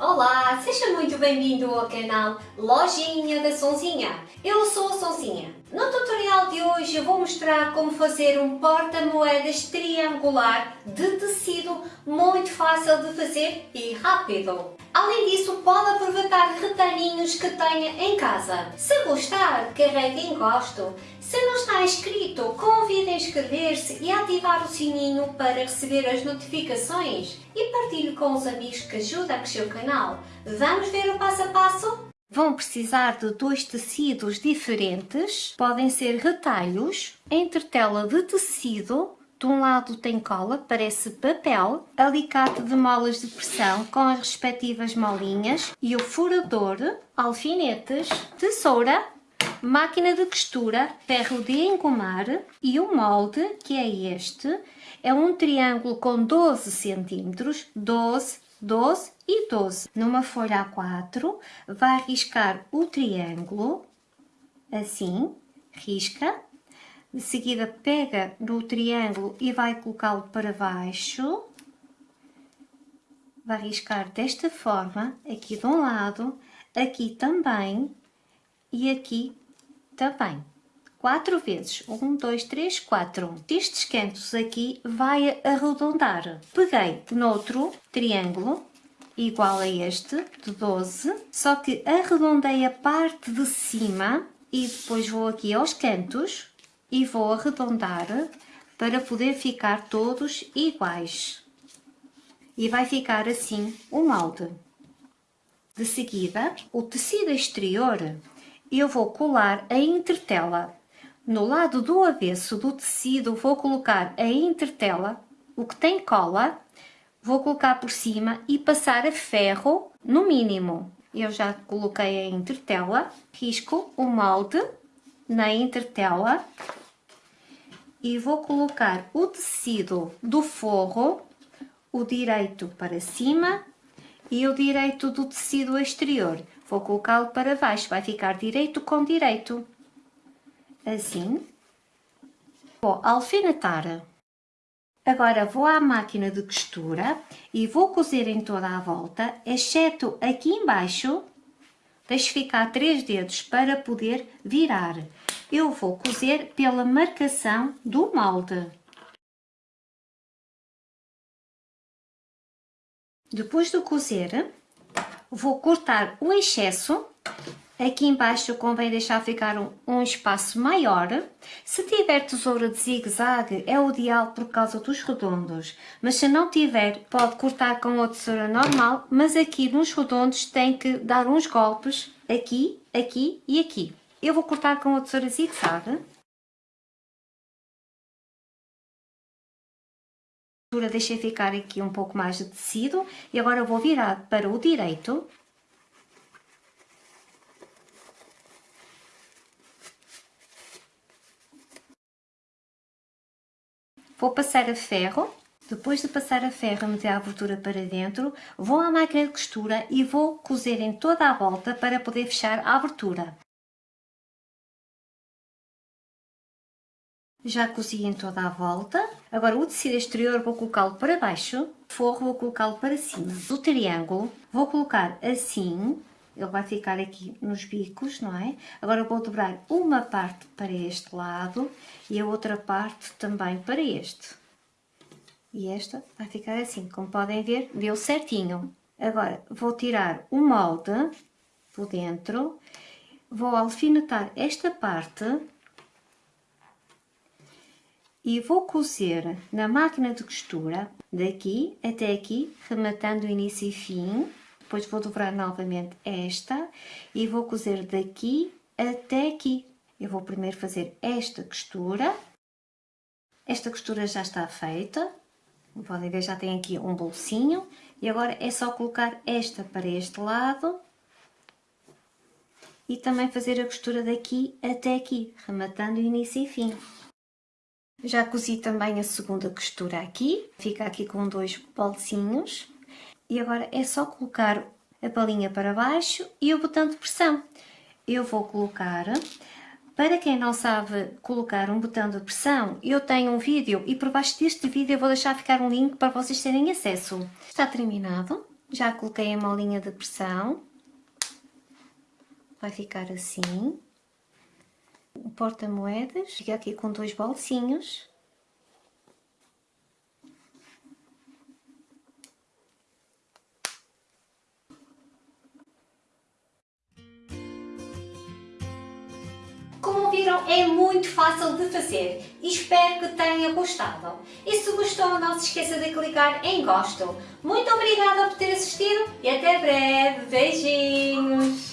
Olá, seja muito bem-vindo ao canal Lojinha da Sonzinha. Eu sou a Sonzinha. No tutorial de hoje eu vou mostrar como fazer um porta-moedas triangular de tecido muito fácil de fazer e rápido. Além disso, pode aproveitar retalhinhos que tenha em casa. Se gostar, carregue em gosto. Se não está inscrito, convide a inscrever-se e ativar o sininho para receber as notificações e partilhe com os amigos que ajudam a crescer o canal. Vamos ver o passo a passo? Vão precisar de dois tecidos diferentes, podem ser retalhos, entretela de tecido, de um lado tem cola, parece papel, alicate de molas de pressão com as respectivas molinhas e o furador, alfinetes, tesoura, máquina de costura, ferro de engomar e o molde, que é este, é um triângulo com 12 centímetros, 12 12 e 12. Numa folha A4, vai riscar o triângulo, assim, risca. De seguida pega no triângulo e vai colocá-lo para baixo. Vai riscar desta forma, aqui de um lado, aqui também e aqui também. Quatro vezes. Um, dois, três, quatro. Estes cantos aqui vai arredondar. Peguei noutro triângulo, igual a este, de 12, só que arredondei a parte de cima e depois vou aqui aos cantos e vou arredondar para poder ficar todos iguais. E vai ficar assim o molde. De seguida, o tecido exterior eu vou colar a entretela no lado do avesso do tecido vou colocar a entretela, o que tem cola, vou colocar por cima e passar a ferro no mínimo. Eu já coloquei a entretela, risco o molde na entretela e vou colocar o tecido do forro, o direito para cima e o direito do tecido exterior. Vou colocá-lo para baixo, vai ficar direito com direito assim. Vou alfinetar. Agora vou à máquina de costura e vou cozer em toda a volta, exceto aqui embaixo, deixo ficar três dedos para poder virar. Eu vou cozer pela marcação do molde. Depois de cozer, vou cortar o excesso Aqui embaixo convém deixar ficar um, um espaço maior. Se tiver tesoura de zigue-zague é o ideal por causa dos redondos. Mas se não tiver, pode cortar com a tesoura normal, mas aqui nos redondos tem que dar uns golpes aqui, aqui e aqui. Eu vou cortar com a tesoura zigue-zague. Deixei ficar aqui um pouco mais de tecido e agora vou virar para o direito Vou passar a ferro, depois de passar a ferro meter a abertura para dentro, vou à máquina de costura e vou cozer em toda a volta para poder fechar a abertura. Já cozi em toda a volta. Agora o tecido exterior vou colocá-lo para baixo, o forro vou colocá-lo para cima. O triângulo vou colocar assim, ele vai ficar aqui nos bicos, não é? Agora vou dobrar uma parte para este lado e a outra parte também para este. E esta vai ficar assim, como podem ver, deu certinho. Agora vou tirar o molde por dentro, vou alfinetar esta parte e vou cozer na máquina de costura daqui até aqui, rematando início e fim, depois vou dobrar novamente esta e vou cozer daqui até aqui. Eu vou primeiro fazer esta costura. Esta costura já está feita. Podem ver, já tem aqui um bolsinho. E agora é só colocar esta para este lado. E também fazer a costura daqui até aqui, rematando início e fim. Já cozi também a segunda costura aqui. Fica aqui com dois bolsinhos e agora é só colocar a palinha para baixo e o botão de pressão. Eu vou colocar, para quem não sabe colocar um botão de pressão, eu tenho um vídeo e por baixo deste vídeo eu vou deixar ficar um link para vocês terem acesso. Está terminado. Já coloquei a molinha de pressão. Vai ficar assim. O porta-moedas fica aqui com dois bolsinhos. Viram, é muito fácil de fazer e espero que tenha gostado. E se gostou, não se esqueça de clicar em gosto. Muito obrigada por ter assistido e até breve. Beijinhos!